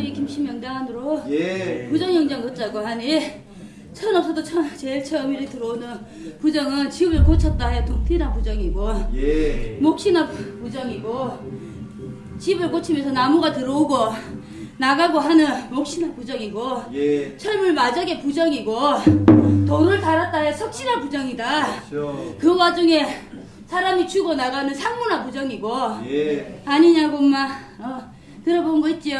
박씨가정이 김신명당안으로 예. 부정영장 걷자고 하니 천 없어도 천 제일 처음 일이 들어오는 부정은 집을 고쳤다 해 동티나 부정이고 예. 몫이나 부정이고 집을 고치면서 나무가 들어오고 나가고 하는 몫이나 부정이고 예. 철물 마적의 부정이고 돌을 달았다 해 석시나 부정이다 그렇죠. 그 와중에 사람이 죽어 나가는 상무나 부정이고 예. 아니냐고 엄마 어, 들어본 거 있지요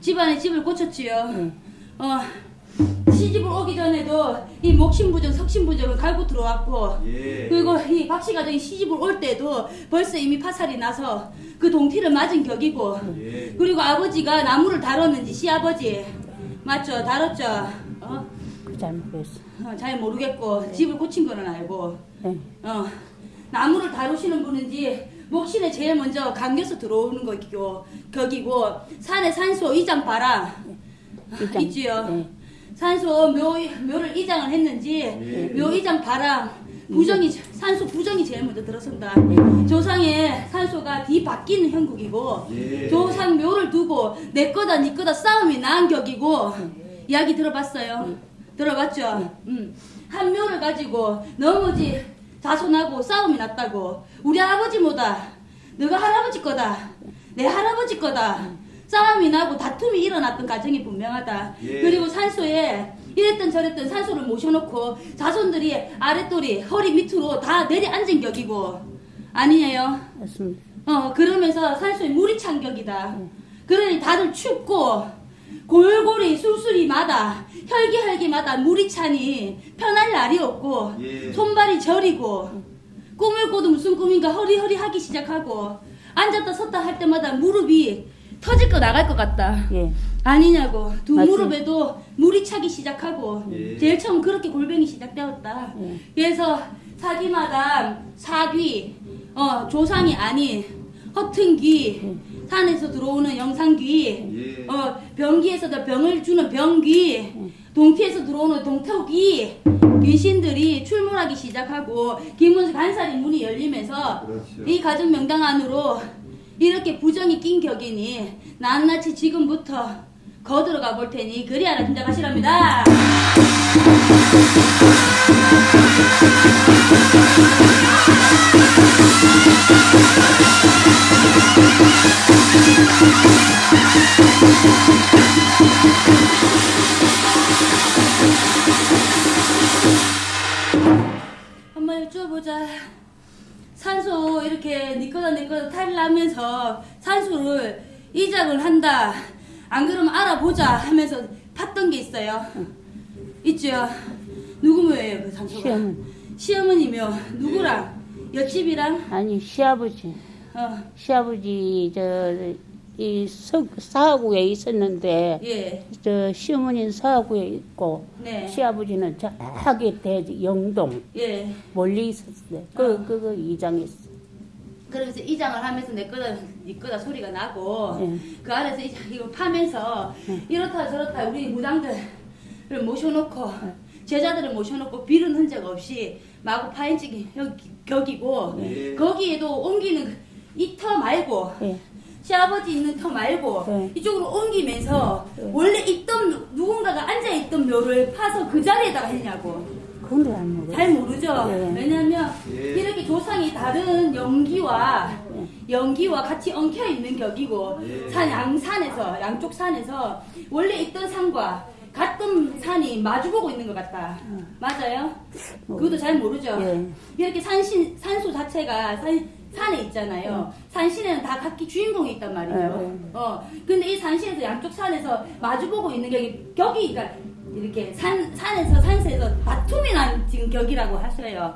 집안에 집을 고쳤지요 어, 시집을 오기 전에도 이 목신부정 석신부정을 갈고 들어왔고 예. 그리고 이 박씨 가정이 시집을 올 때도 벌써 이미 파살이 나서 그 동티를 맞은 격이고 예. 그리고 아버지가 나무를 다뤘는지 시아버지 맞죠 다뤘죠 어? 그 잘못했어. 어, 잘 모르겠고 집을 고친 거는 알고 네. 어, 나무를 다루시는 분인지 목신에 제일 먼저 감겨서 들어오는 거기고 격이고 산에 산소 이장 봐라 이장. 있지요 네. 산소 묘, 묘를 이장을 했는지 예. 묘 이장 봐라 부정이 산소 부정이 제일 먼저 들어선다 네. 조상의 산소가 뒤 바뀌는 형국이고 예. 조상 묘를 두고 내 거다 네 거다 싸움이 난 격이고 이야기 들어봤어요 들어봤죠 음. 한 묘를 가지고 너무지 자손하고 싸움이 났다고. 우리 아버지 뭐다? 너가 할아버지 거다. 내 할아버지 거다. 싸움이 나고 다툼이 일어났던 가정이 분명하다. 예. 그리고 산소에 이랬던 저랬던 산소를 모셔놓고 자손들이 아랫돌이 허리 밑으로 다 내려앉은 격이고. 아니에요? 맞습니다. 어 그러면서 산소에 물이 찬 격이다. 그러니 다들 춥고 골골이 술술이마다 혈기혈기마다 물이 차니 편할 날이 없고 예. 손발이 저리고 꿈을 꿔도 무슨 꿈인가 허리허리 하기 시작하고 앉았다 섰다 할 때마다 무릎이 터질 거 나갈 것 같다 예. 아니냐고 두 맞지. 무릎에도 물이 차기 시작하고 예. 제일 처음 그렇게 골병이 시작되었다 예. 그래서 사기마다 사귀 어 조상이 아닌 허튼 귀 산에서 들어오는 영상귀 예. 어 병기에서도 병을 주는 병귀 동티에서 들어오는 동태귀 귀신들이 출몰하기 시작하고 김문수 간살이 문이 열리면서 그렇죠. 이 가정 명당 안으로 이렇게 부정이 낀 격이니 낱낱이 지금부터 거들어가 볼 테니 그리 하나 짐작하시랍니다. 내 거다 탈라면서 산소를 이작을 한다. 안 그러면 알아보자 하면서 팠던 게 있어요. 있죠. 누구 묘예요 그 산소가? 시어머니. 시어머니며 누구랑? 옆집이랑? 아니 시아버지. 어, 시아버지 저이 사하구에 있었는데 예, 저 시어머니는 사하구에 있고 네, 시아버지는 저기 대 영동 예. 멀리 있었어요. 그 아. 그거 이장했어. 그러면서 이장을 하면서 내 거다 네 거다 소리가 나고 예. 그 안에서 이장 이거 파면서 이렇다 저렇다 우리 무당들을 모셔놓고 제자들을 모셔놓고 비른 흔적 없이 마구 파인치기 격이고 네. 예. 거기에도 옮기는 이 터 말고 예. 시아버지 있는 터 말고 네. 이쪽으로 옮기면서 네. 원래 있던 누군가가 앉아있던 묘를 파서 그 자리에다가 했냐고 그건 잘 모르. 잘 모르죠. 네. 왜냐면 예. 이렇게 조상이 다른 연기와 연기와 같이 엉켜 있는 격이고 예. 산 양산에서 양쪽 산에서 원래 있던 산과 같은 산이 마주보고 있는 것 같다. 맞아요? 그것도 잘 모르죠. 예. 이렇게 산신 산소 자체가 산 산에 있잖아요. 산신에는 다 각기 주인공이 있단 말이에요. 예. 어, 근데 이 산신에서 양쪽 산에서 마주보고 있는 격이 격이 그러니까 이렇게 산 산에서 산세에서 다툼이 난 지금 격이라고 하셔요.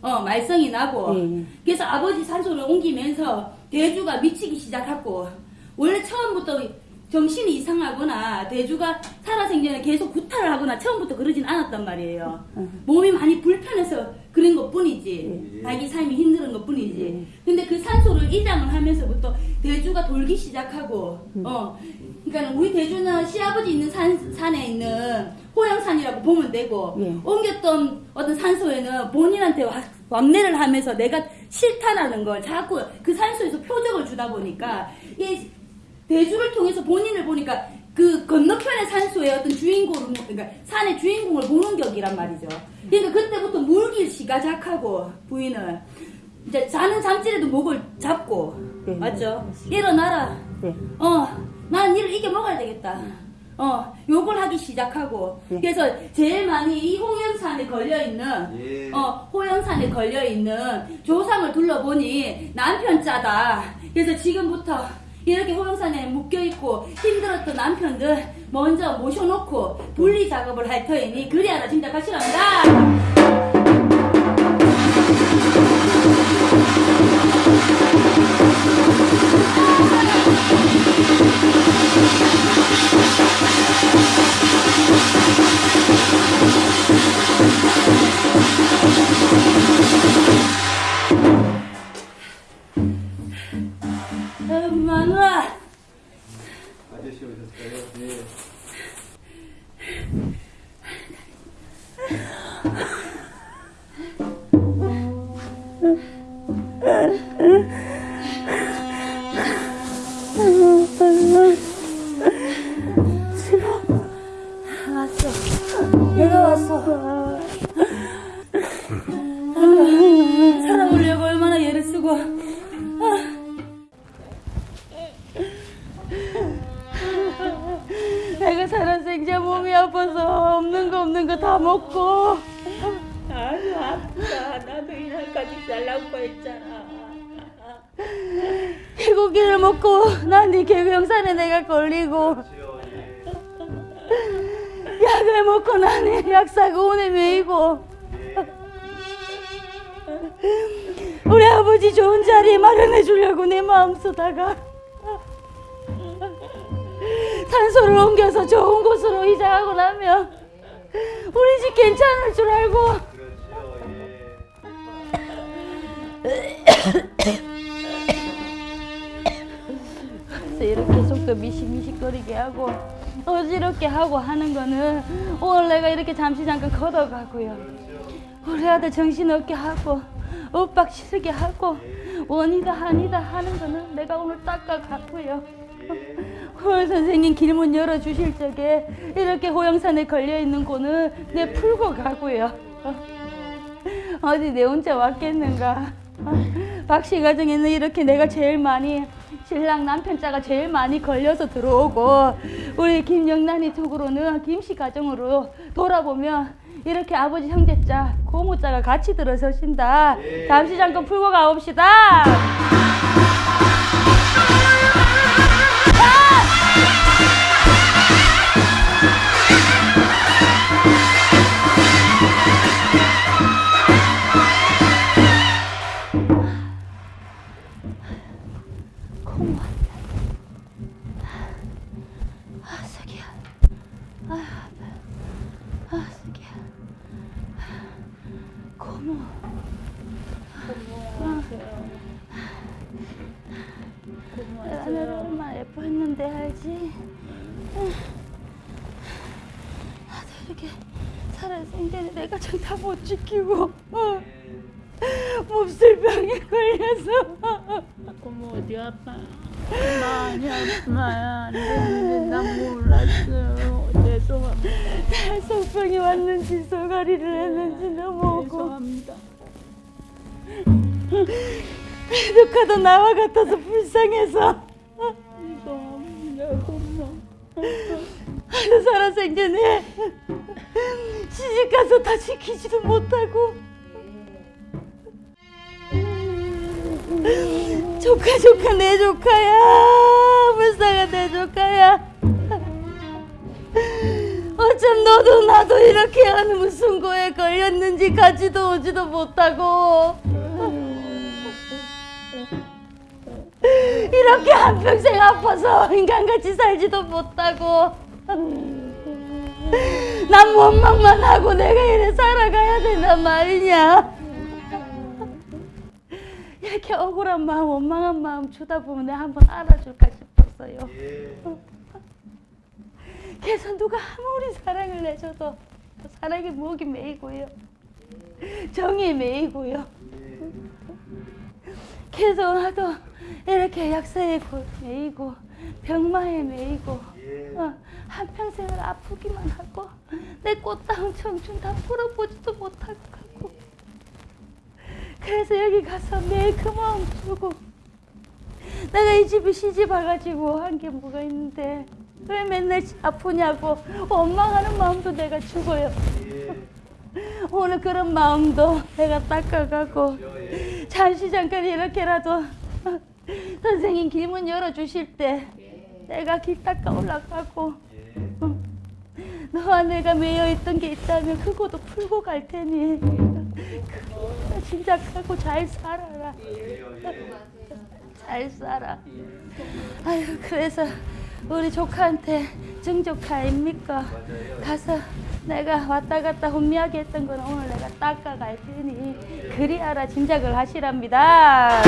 어, 말썽이 나고. 예. 그래서 아버지 산소를 옮기면서 대주가 미치기 시작했고 원래 처음부터 정신이 이상하거나 대주가 살아생전에 계속 구타를 하거나 처음부터 그러진 않았단 말이에요. 몸이 많이 불편해서 그런 것 뿐이지. 예. 자기 삶이 힘든 것 뿐이지. 근데 그 산소를 이장을 하면서부터 대주가 돌기 시작하고, 어. 그러니까 우리 대주는 시아버지 있는 산, 산에 있는 호영산이라고 보면 되고, 예. 옮겼던 어떤 산소에는 본인한테 와- 왕래를 하면서 내가 싫다라는 걸 자꾸 그 산소에서 표적을 주다 보니까 이 대주를 통해서 본인을 보니까 그 건너편의 산소의 어떤 주인공을 뭐- 그러니까 산의 주인공을 보는 격이란 말이죠. 그러니까 그때부터 물길 시가작하고 부인을 이제 자는 잠질에도 목을 잡고 네. 맞죠? 일어나라. 네. 어, 나는 이를 이겨 먹어야 되겠다. 어, 욕을 하기 시작하고. 네. 그래서 제일 많이 이 홍영산에 걸려 있는, 예. 어, 호영산에 걸려 있는 조상을 둘러보니 남편 짜다. 그래서 지금부터 이렇게 호영산에 묶여있고 힘들었던 남편들 먼저 모셔놓고 분리 작업을 할 터이니 그리하라 진짜 가시랍니다. 없는 거 다 먹고. 아유 아프다. 나도 이날까지 살라고 했잖아. 개고기를 먹고 난네 개구영산에 내가 걸리고. 약을 먹고 나는 약 사고 오네 메이고 우리 아버지 좋은 자리 마련해 주려고 내 마음 쓰다가 산소를 옮겨서 좋은 곳으로 이사하고 나면 우리 집 괜찮을 줄 알고. 그렇지요, 예. 그래서 이렇게 속도 미식미식거리게 하고 어지럽게 하고 하는 거는 오늘 내가 이렇게 잠시 잠깐 걷어가고요. 우리 아들 정신없게 하고 엇박 치르게 하고 원이다 한이다 하는 거는 내가 오늘 닦아가고요 오늘 선생님 길문 열어주실 적에 이렇게 호영산에 걸려있는 고는 내 풀고 가고요. 어디 내 혼자 왔겠는가? 박씨 가정에는 이렇게 내가 제일 많이 신랑 남편 자가 제일 많이 걸려서 들어오고 우리 김영란이 쪽으로는 김씨 가정으로 돌아보면 이렇게 아버지 형제 자 고모 자가 같이 들어서신다. 예. 잠시 잠깐 풀고 가봅시다 나는 얼마나 예뻐했는데 알지? 나도 이렇게 살아생전에 내가 정다 못 지키고 어. 몹쓸 병에 걸려서 고모 어디 아파? 많이 아파야 안 되는데 난 몰랐어요. 죄송합니다. 속병이 왔는지 소가리를 했는지 너무 죄송합니다. Edu카도 나와 같아서 불쌍해서. 아주 살아생전에 시집가서 다 지키지도 못하고. 조카 조카 내 조카야. 불쌍한 내 조카야. 어쩜 너도 나도 이렇게 하는 무슨 거에 걸렸는지 가지도 오지도 못하고 이렇게 한평생 아파서 인간같이 살지도 못하고. 난 원망만 하고 내가 이래 살아가야 된단 말이냐? 이렇게 억울한 마음 원망한 마음 주다 보면 내가 한번 알아줄까 싶었어요. 예. 그래서 누가 아무리 사랑을 내줘도 사랑의 목이 메이고요. 정이 메이고요 그래서 나도 이렇게 약사에 고- 메이고 병마에 메이고 예. 예. 어, 한평생을 아프기만 하고 내 꽃다운 청춘 다 풀어보지도 못하고 그래서 여기 가서 매일 그 마음 주고 내가 이 집에 시집 와가지고 한 게 뭐가 있는데 왜 맨날 아프냐고 원망하는 마음도 내가 예. 오늘 그런 마음도 내가 닦아가고 예. 잠시 잠깐 이렇게라도 선생님 길문 열어주실 때 내가 길 닦아 올라가고 예. 너와 내가 매여있던 게 있다면 그거도 풀고 갈 테니 진작하고 잘 살아라 예. 잘 살아 아유 그래서 우리 조카한테 증조카 아닙니까 가서 내가 왔다 갔다 혼미하게 했던 건 오늘 내가 닦아갈 테니 그리하라 짐작을 하시랍니다